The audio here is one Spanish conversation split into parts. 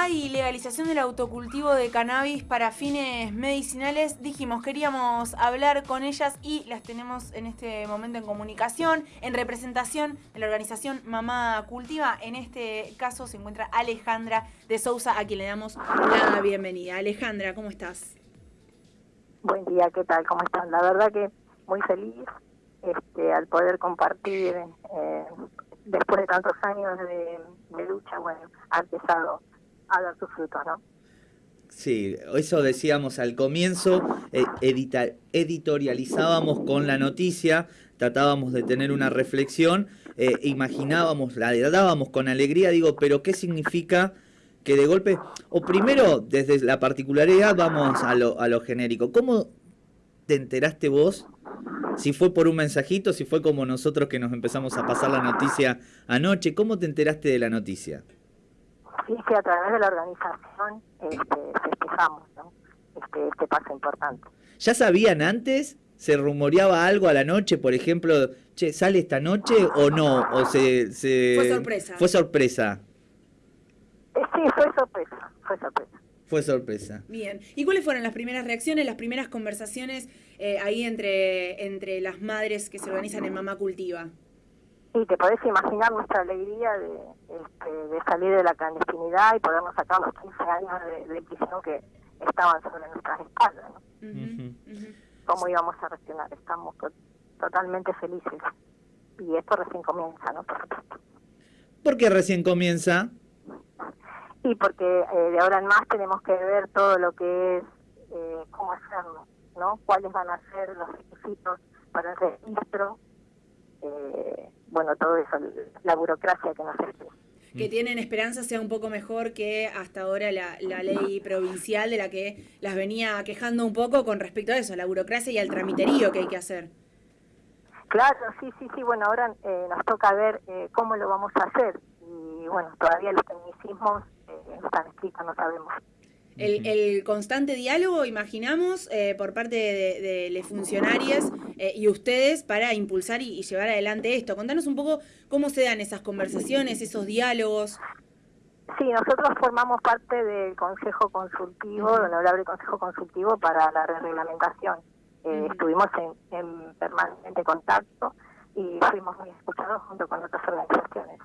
hay legalización del autocultivo de cannabis para fines medicinales, dijimos, queríamos hablar con ellas y las tenemos en este momento en comunicación, en representación de la organización Mamá Cultiva. En este caso se encuentra Alejandra de Sousa, a quien le damos la bienvenida. Alejandra, ¿cómo estás? Buen día, ¿qué tal? ¿Cómo están? La verdad que muy feliz este, al poder compartir eh, después de tantos años de, lucha, bueno, ha empezado a sus frutos, ¿no? Sí, eso decíamos al comienzo, eh, editorializábamos con la noticia, tratábamos de tener una reflexión, eh, imaginábamos, la dábamos con alegría, digo, pero ¿qué significa que de golpe, o primero desde la particularidad vamos a lo, a lo genérico, ¿cómo te enteraste vos si fue por un mensajito, si fue como nosotros que nos empezamos a pasar la noticia anoche, ¿cómo te enteraste de la noticia? Sí, sí, a través de la organización este, festejamos este, este paso importante. ¿Ya sabían antes? ¿Se rumoreaba algo a la noche, por ejemplo, che, sale esta noche o no? O se, se... Fue sorpresa. Fue sorpresa. Eh, sí, fue sorpresa, fue sorpresa. Fue sorpresa. Bien. ¿Y cuáles fueron las primeras reacciones, las primeras conversaciones eh, ahí entre, entre las madres que se organizan en Mamá Cultiva? Sí, te podés imaginar nuestra alegría de, este, de salir de la clandestinidad y podernos sacar los 15 años de, prisión que estaban sobre nuestras espaldas. ¿no? ¿Cómo íbamos a reaccionar? Estamos totalmente felices. Y esto recién comienza, ¿no? ¿Por qué recién comienza? Sí, porque eh, de ahora en más tenemos que ver todo lo que es eh, cómo hacerlo, ¿no? Cuáles van a ser los requisitos para el registro, eh, bueno, todo eso, la burocracia que nos espera. Que tienen esperanza sea un poco mejor que hasta ahora la, la ley provincial de la que las venía quejando un poco con respecto a eso, a la burocracia y al tramiterío que hay que hacer. Claro, sí, sí, sí, bueno, ahora nos toca ver cómo lo vamos a hacer y bueno, todavía los tecnicismos no están escritos, no sabemos. El, el, constante diálogo, imaginamos, eh, por parte de, de, de funcionarias eh, y ustedes para impulsar y, llevar adelante esto. Contanos un poco cómo se dan esas conversaciones, esos diálogos. Sí, nosotros formamos parte del Consejo Consultivo, del Honorable Consejo Consultivo para la Reglamentación. Eh, estuvimos en, en permanente contacto y fuimos muy escuchados junto con otras organizaciones.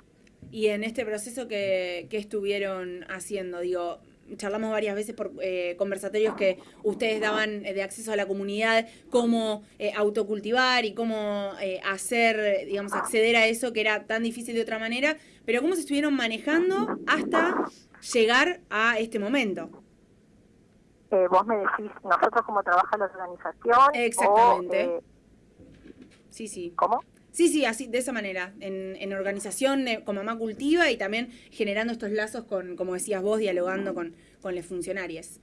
Y en este proceso que, que estuvieron haciendo, digo, charlamos varias veces por eh, conversatorios que ustedes daban de acceso a la comunidad, cómo eh, autocultivar y cómo eh, hacer, digamos, acceder a eso que era tan difícil de otra manera, pero cómo se estuvieron manejando hasta llegar a este momento. vos me decís, nosotros cómo trabaja la organización. Exactamente. sí, sí. ¿Cómo? Sí, sí, así, de esa manera, en, organización eh, con Mamá Cultiva y también generando estos lazos con, como decías vos, dialogando con, con las funcionarias.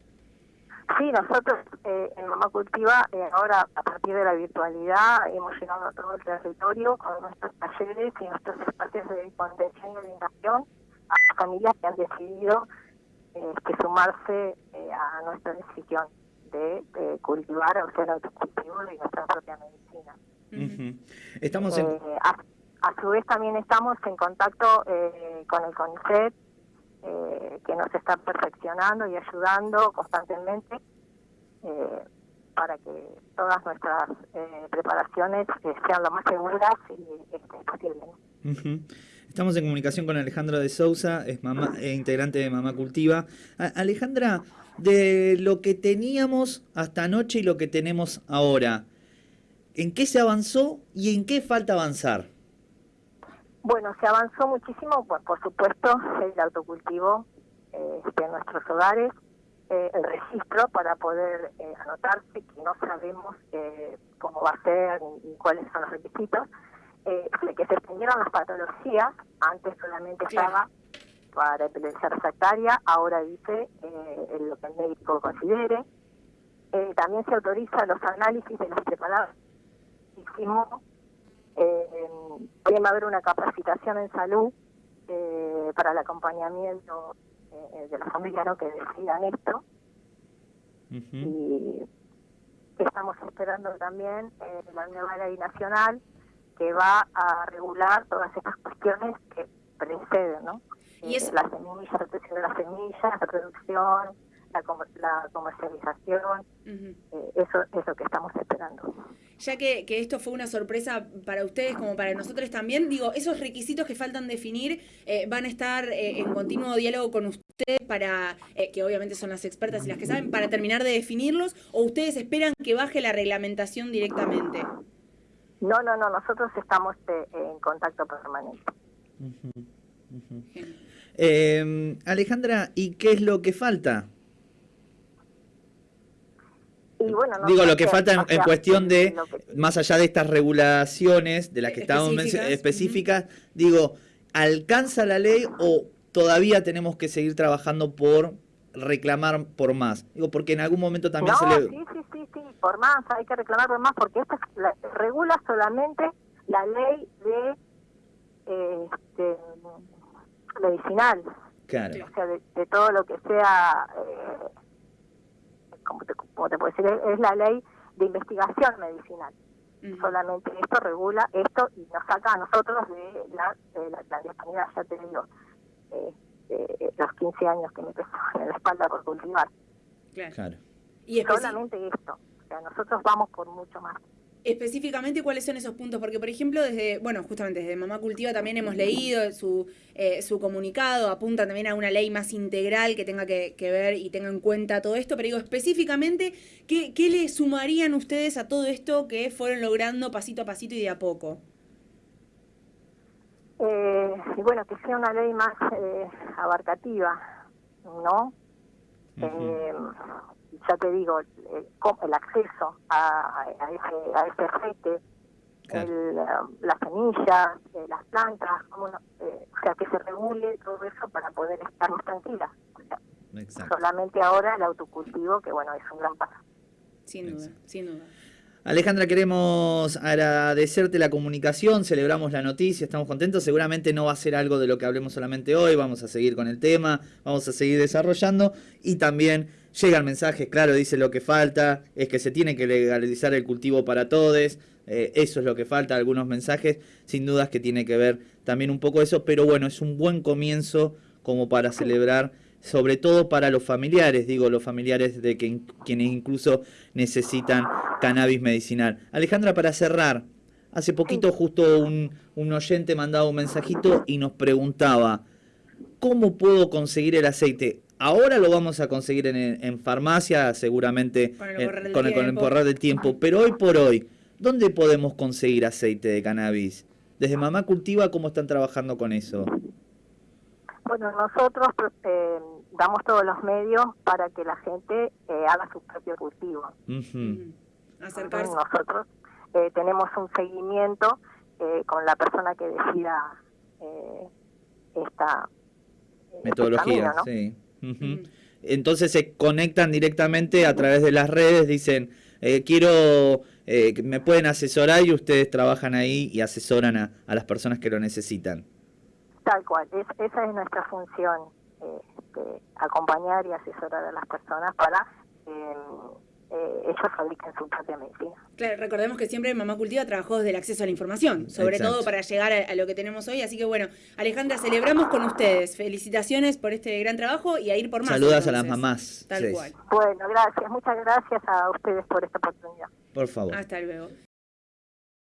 Sí, nosotros eh, en Mamá Cultiva, eh, ahora a partir de la virtualidad, hemos llegado a todo el territorio con nuestros talleres y nuestros espacios de contención y orientación a las familias que han decidido que sumarse a nuestra decisión de, de cultivar el autocultivo de nuestra propia medicina. Estamos en... Eh, a, su vez también estamos en contacto eh, con el CONICET, eh, que nos está perfeccionando y ayudando constantemente para que todas nuestras preparaciones sean lo más seguras y este, posible. Estamos en comunicación con Alejandra de Sousa, es mamá, integrante de Mamá Cultiva. Alejandra, de lo que teníamos hasta anoche y lo que tenemos ahora, ¿En qué se avanzó y en qué falta avanzar? Bueno, se avanzó muchísimo, por, por supuesto, el autocultivo eh, de nuestros hogares, eh, el registro para poder eh, anotarse, que no sabemos eh, cómo va a ser ni, cuáles son los requisitos, eh, que se extendieron las patologías, antes solamente estaba para epilepsia refractaria, ahora dice lo que el médico considere. también se autoriza los análisis de los preparados. Hicimos, eh, va a haber una capacitación en salud eh, para el acompañamiento eh, de la familia ¿no? que decidan esto. Y estamos esperando también eh, la nueva ley nacional que va a regular todas estas cuestiones que preceden, ¿no? ¿Y eso? las semillas, protección de las semillas, la producción, la, la comercialización, eh, eso es lo que estamos esperando. Ya que, que, esto fue una sorpresa para ustedes como para nosotros también, digo, esos requisitos que faltan definir eh, van a estar eh, en continuo diálogo con ustedes para, que obviamente son las expertas y las que saben, para terminar de definirlos, o ustedes esperan que baje la reglamentación directamente? No, no, no, nosotros estamos en contacto permanente. Alejandra, ¿y qué es lo que falta? Digo, lo que falta en, cuestión de, más allá de estas regulaciones de las que estábamos específicas, digo, ¿alcanza la ley o todavía tenemos que seguir trabajando por reclamar por más? Digo, porque en algún momento también se le... Sí, sí, sí, sí, por más, hay que reclamar por más, porque esto regula solamente la ley de este, medicinal. Claro. O sea, de, todo lo que sea... Eh, como te, como te puedo decir, es, la ley de investigación medicinal. Solamente esto regula esto y nos saca a nosotros de la, de la clandestinidad, ya te digo, eh, los 15 años que me pesó en la espalda por cultivar. Claro. Y Solamente esto. O sea, nosotros vamos por mucho más específicamente cuáles son esos puntos, porque por ejemplo desde, bueno, justamente desde Mamá Cultiva también hemos leído su, eh, su comunicado, apuntan también a una ley más integral que tenga que, ver y tenga en cuenta todo esto, pero digo específicamente, ¿qué, ¿qué, le sumarían ustedes a todo esto que fueron logrando pasito a pasito y de a poco? Eh, y bueno, que sea una ley más eh, abarcativa, ¿no? ya te digo, el, el acceso a, a, ese, a ese aceite, el, las semillas, eh, las plantas, como eh, o sea, que se regule todo eso para poder estar más tranquila. solamente ahora el autocultivo, que bueno, es un gran paso. Sin duda, sin duda. Alejandra, queremos agradecerte la comunicación, celebramos la noticia, estamos contentos, seguramente no va a ser algo de lo que hablemos solamente hoy, vamos a seguir con el tema, vamos a seguir desarrollando. Y también llegan mensajes, claro, dice lo que falta, es que se tiene que legalizar el cultivo para todos, eh, eso es lo que falta, algunos mensajes, sin dudas que tiene que ver también un poco eso, pero bueno, es un buen comienzo como para celebrar sobre todo para los familiares, digo, los familiares de quienes incluso necesitan cannabis medicinal. Alejandra, para cerrar, hace poquito justo un, un oyente mandaba un mensajito y nos preguntaba, ¿cómo puedo conseguir el aceite? Ahora lo vamos a conseguir en, en farmacia, seguramente con el, con, el, correr del tiempo, pero hoy por hoy, ¿dónde podemos conseguir aceite de cannabis? Desde Mamá Cultiva, ¿cómo están trabajando con eso? Bueno, nosotros eh, damos todos los medios para que la gente eh, haga su propio cultivo. Nosotros eh, tenemos un seguimiento con la persona que decida esta este metodología. sí. Entonces se conectan directamente a través de las redes, dicen, quiero, me pueden asesorar y ustedes trabajan ahí y asesoran a las personas que lo necesitan. Tal cual, esa es nuestra función, este, acompañar y asesorar a las personas para eh, ellos fabriquen su propia medicina. Claro, recordemos que siempre Mamá Cultiva trabajó desde el acceso a la información, sobre todo para llegar a, lo que tenemos hoy. Así que bueno, Alejandra, celebramos con ustedes. Felicitaciones por este gran trabajo y a ir por más. Saludas a las mamás. Tal cual. Bueno, gracias. Muchas gracias a ustedes por esta oportunidad. Por favor. Hasta luego.